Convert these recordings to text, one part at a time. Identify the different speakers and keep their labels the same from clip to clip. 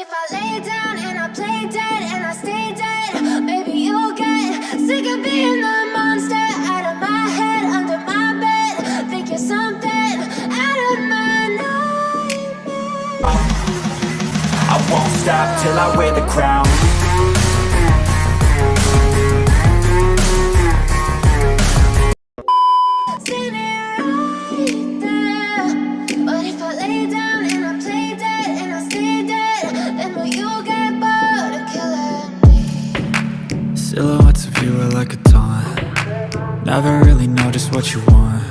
Speaker 1: if I lay down and I play dead and I stay dead, maybe you'll get sick of being the monster out of my head, under my bed. Think you're something out of my nightmares.
Speaker 2: I won't stop till I wear the crown
Speaker 3: Silhouettes of you are like a taunt. Never really know just what you want.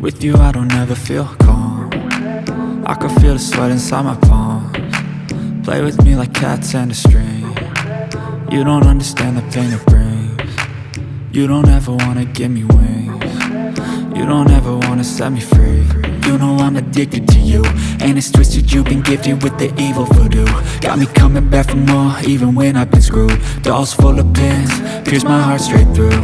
Speaker 3: With you I don't ever feel calm. I can feel the sweat inside my palms. Play with me like cats and a string. You don't understand the pain it brings. You don't ever wanna give me wings. You don't ever wanna set me free You know I'm addicted to you. And it's twisted you've been gifted with the evil voodoo. Got me coming back for more even when I've been screwed. Dolls full of pins, pierce my heart straight through.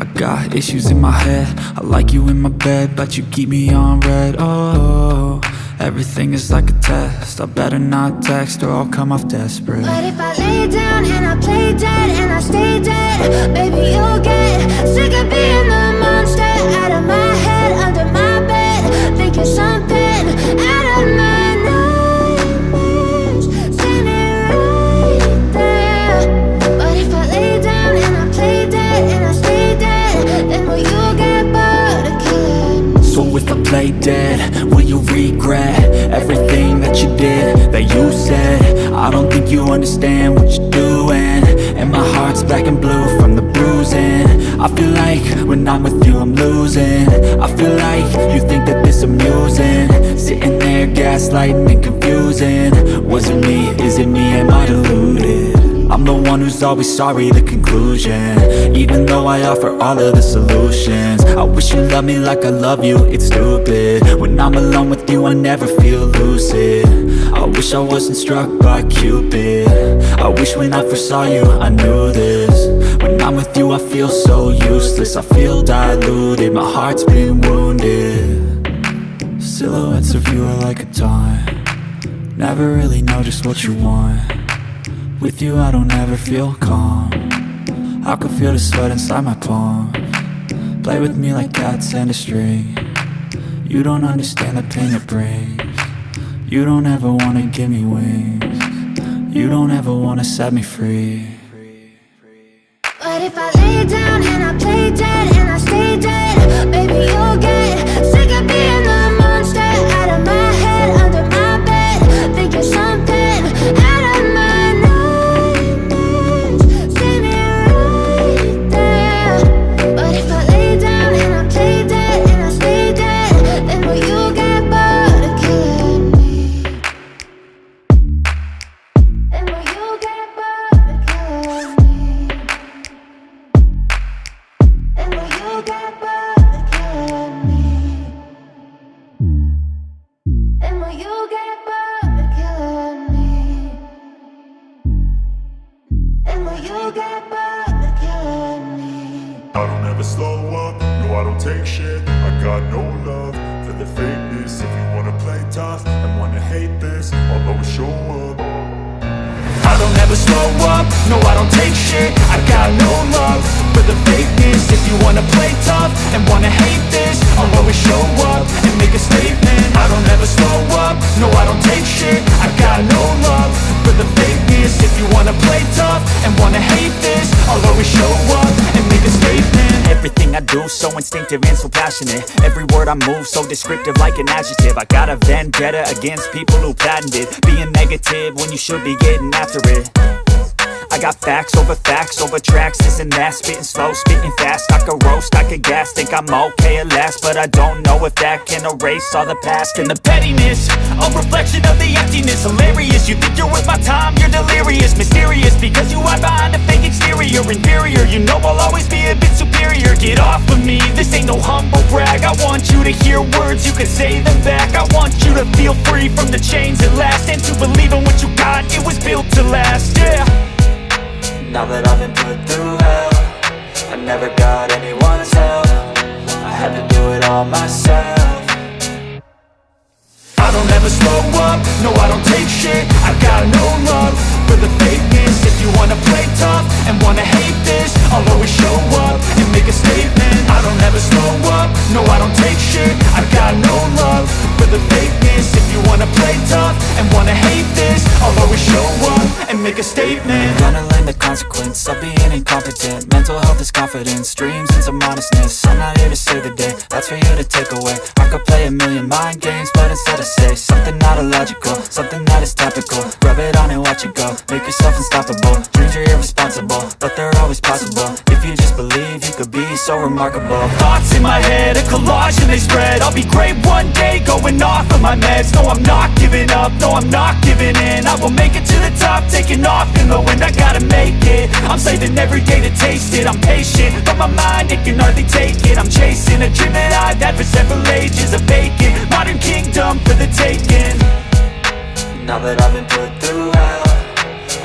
Speaker 3: I got issues in my head. I like you in my bed But you keep me on red. Oh, everything is like a test. I better not text or I'll come off desperate.
Speaker 1: But if I lay down and I play dead and I stay dead, maybe I dead, will you
Speaker 2: regret Everything that you did, that you said? I don't think you understand what you're doing. And my heart's black and blue from the bruising. I feel like when I'm with you I'm losing. I feel like you think that this amusing. Sitting there gaslighting and confusing. Was it me, is it me, am I deluded? I'm the one who's always sorry, the conclusion. Even though I offer all of the solutions. I wish you loved me like I love you, it's stupid. When I'm alone with you, I never feel lucid. I wish I wasn't struck by Cupid. I wish when I first saw you, I knew this. When I'm with you, I feel so useless. I feel diluted, my heart's been wounded.
Speaker 3: Silhouettes of you are like a taunt. Never really know just what you want With you I don't ever feel calm. I can feel the sweat inside my palm. Play with me like cats and a string. You don't understand the pain it brings. You don't ever wanna give me wings. You don't ever wanna set me free.
Speaker 1: But if I lay down and I play dead I
Speaker 4: don't ever slow up, no I don't take shit. I got no love for the fakeness. If you wanna play tough and wanna hate this I'll always show up.
Speaker 2: I don't ever slow up, no I don't take shit. I got no love for the fakeness If you wanna play tough and wanna hate this. I'll always show up and make a statement. I don't ever slow up, no I don't take shit. I got no love for the fakeness If you wanna play tough and wanna hate this. I'll always show up and make a statement. Everything I do so instinctive and so passionate. Every word I move so descriptive like an adjective. I got a vendetta against people who patented Being negative when you should be getting after it I got facts over facts over tracks, this and that. Spitting slow, spitting fast, I could roast, I could gas Think I'm okay at last, but I don't know if that can erase all the past. And the pettiness, a reflection of the emptiness. Hilarious, you think you're worth my time, you're delirious. Mysterious, because you hide behind a fake exterior. Inferior, you know I'll always be a bit superior. Get off of me, this ain't no humble brag. I want you to hear words, you can say them back. I want you to feel free from the chains at last. And to believe in what you got, it was built to last, yeah now that I've been put through hell I never got anyone's help. I had to do it all myself. I don't ever slow up, no I don't take shit. I've got no love for the fakeness. If you wanna play
Speaker 5: tough and wanna hate this I'll always show up and make a statement.
Speaker 2: I don't ever slow up, no I don't take shit. I've got no love for the fakeness. If you wanna play tough and wanna hate this I'll always show up Gonna learn the consequence of being incompetent. Mental health is confidence, dreams and some honestness I'm not here to save the day, that's for you to take away. I could play a million mind games, but instead I say Something not illogical, something that is topical. Rub it on and watch it go, make yourself unstoppable. Dreams are irresponsible, but they're always possible. If you just believe, you could be so remarkable.
Speaker 5: Thoughts in my head, a collage and they spread. I'll be great one day, going my meds. No, I'm not giving up, no, I'm not giving in. I will make it to the top, taking off in the wind. I gotta make it, I'm saving every day to taste it. I'm patient, but my mind, it can hardly take it. I'm chasing a dream that I've had for several ages A vacant, modern kingdom for the taking.
Speaker 2: Now that I've been put through hell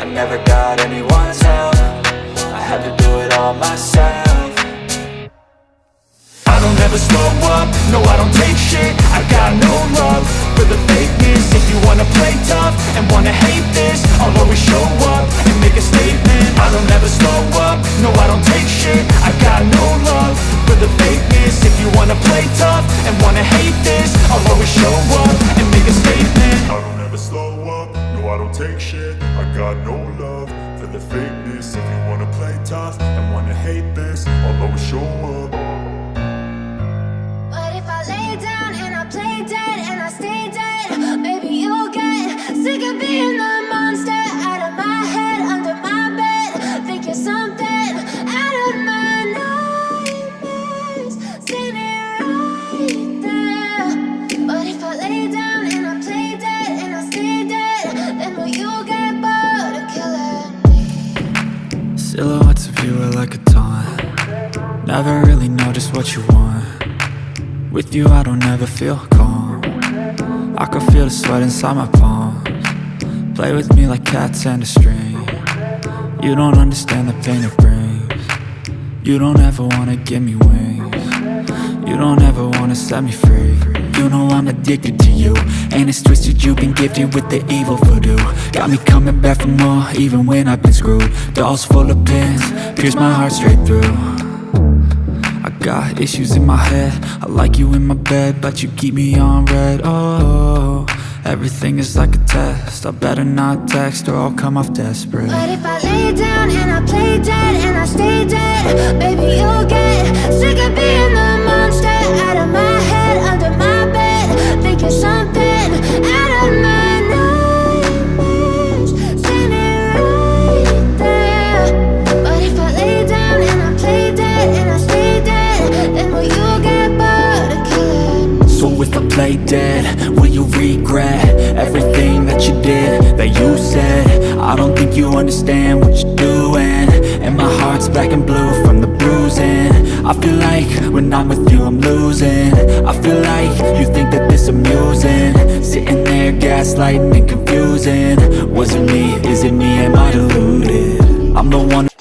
Speaker 2: I never got anyone's help. I had to do it all myself
Speaker 5: I don't ever slow up, no I don't take shit. I got no love for the fakeness. If you wanna play tough and wanna hate this I'll always show up and make a statement. I don't ever slow up, no I don't take shit. I got no love for the fakeness. If you wanna play tough and wanna hate this I'll always show up and make a statement.
Speaker 4: I don't ever slow up, no I don't take shit. I got no love for the fakeness. If you wanna play tough and wanna hate this I'll always show up
Speaker 2: Silhouettes of you are like a taunt. Never really know just what you want. With you I don't ever feel calm. I can feel the sweat inside my palms. Play with me like cats and a string. You don't understand the pain it brings. You don't ever wanna give me wings You don't ever wanna set me free. You know I'm addicted to you. And it's twisted you've been gifted with the evil voodoo. Got me coming back for more even when I've been screwed. Dolls full of pins, pierce my heart straight through. I got issues in my head. I like you in my bed But you keep me on red. Oh, everything is like a test. I better not text or I'll come off desperate.
Speaker 1: But if I lay down and I play dead and I stay dead, baby you'll get lay dead. Will you
Speaker 2: regret everything that you did, that you said? I don't think you understand what you're doing. And my heart's black and blue from the bruising. I feel like when I'm with you I'm losing. I feel like you think that this amusing. Sitting there gaslighting and confusing. Was it me, is it me, am I deluded? I'm the one